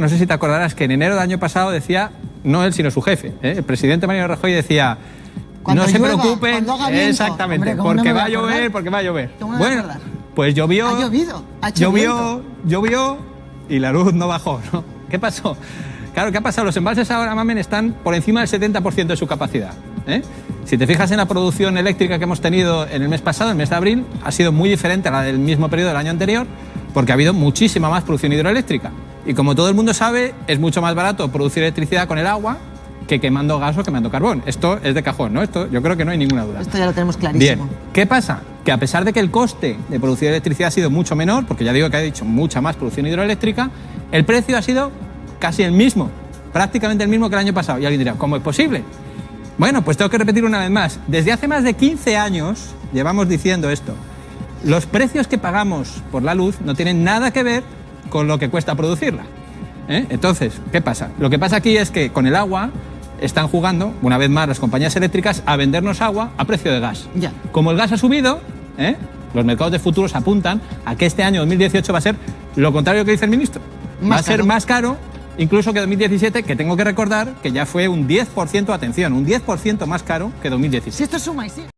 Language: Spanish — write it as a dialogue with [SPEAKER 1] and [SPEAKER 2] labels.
[SPEAKER 1] No sé si te acordarás que en enero del año pasado decía, no él, sino su jefe, ¿eh? el presidente Mariano Rajoy decía,
[SPEAKER 2] Cuando
[SPEAKER 1] no se
[SPEAKER 2] llueva,
[SPEAKER 1] preocupen,
[SPEAKER 2] cuando haga viento".
[SPEAKER 1] exactamente,
[SPEAKER 2] Hombre, ¿cómo no
[SPEAKER 1] porque
[SPEAKER 2] voy
[SPEAKER 1] va
[SPEAKER 2] a
[SPEAKER 1] llover, porque va a llover.
[SPEAKER 2] ¿Cómo me voy a
[SPEAKER 1] Bueno, pues llovió,
[SPEAKER 2] Ha llovido, ha
[SPEAKER 1] llovió, llovió y la luz no bajó. ¿no? ¿Qué pasó? Claro, ¿qué ha pasado? Los embalses ahora, mamen, están por encima del 70% de su capacidad. ¿eh? Si te fijas en la producción eléctrica que hemos tenido en el mes pasado, el mes de abril, ha sido muy diferente a la del mismo periodo del año anterior, porque ha habido muchísima más producción hidroeléctrica. Y como todo el mundo sabe, es mucho más barato producir electricidad con el agua que quemando gas o quemando carbón. Esto es de cajón, ¿no? Esto yo creo que no hay ninguna duda.
[SPEAKER 2] Esto ya lo tenemos
[SPEAKER 1] Bien,
[SPEAKER 2] clarísimo.
[SPEAKER 1] ¿qué pasa? Que a pesar de que el coste de producir electricidad ha sido mucho menor, porque ya digo que ha dicho mucha más producción hidroeléctrica, el precio ha sido casi el mismo, prácticamente el mismo que el año pasado. Y alguien dirá, ¿cómo es posible? Bueno, pues tengo que repetir una vez más. Desde hace más de 15 años llevamos diciendo esto. Los precios que pagamos por la luz no tienen nada que ver con lo que cuesta producirla. ¿eh? Entonces, ¿qué pasa? Lo que pasa aquí es que con el agua están jugando, una vez más, las compañías eléctricas a vendernos agua a precio de gas.
[SPEAKER 2] Ya.
[SPEAKER 1] Como el gas ha subido, ¿eh? los mercados de futuros apuntan a que este año 2018 va a ser lo contrario que dice el ministro. va
[SPEAKER 2] Más
[SPEAKER 1] a ser
[SPEAKER 2] caro.
[SPEAKER 1] más caro incluso que 2017, que tengo que recordar que ya fue un 10%, atención, un 10% más caro que 2017.
[SPEAKER 2] Si esto suma y sigue.